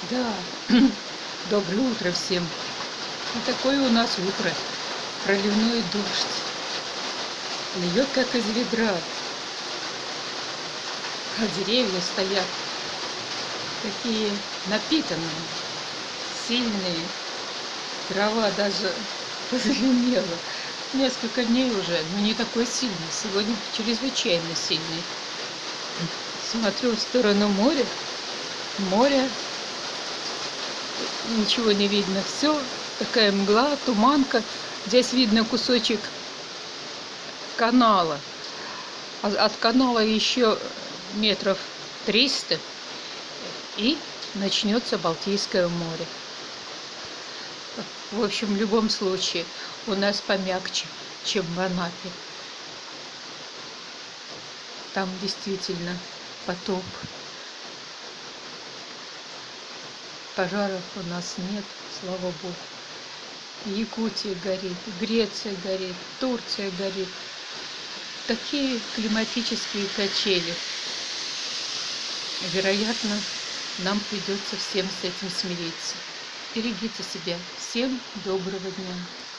Да, доброе утро всем. И такое у нас утро. Проливной дождь. Льет как из ведра. А деревья стоят такие напитанные, сильные. Трава даже позеленела. Несколько дней уже, но не такой сильный. Сегодня чрезвычайно сильный. Смотрю в сторону моря. Море ничего не видно. Все, такая мгла, туманка. Здесь видно кусочек канала. А от канала еще метров 300 и начнется Балтийское море. В общем, в любом случае, у нас помягче, чем в Анапе. Там действительно потоп. Пожаров у нас нет, слава богу. Якутия горит, Греция горит, Турция горит. Такие климатические качели. Вероятно, нам придется всем с этим смириться. Берегите себя. Всем доброго дня.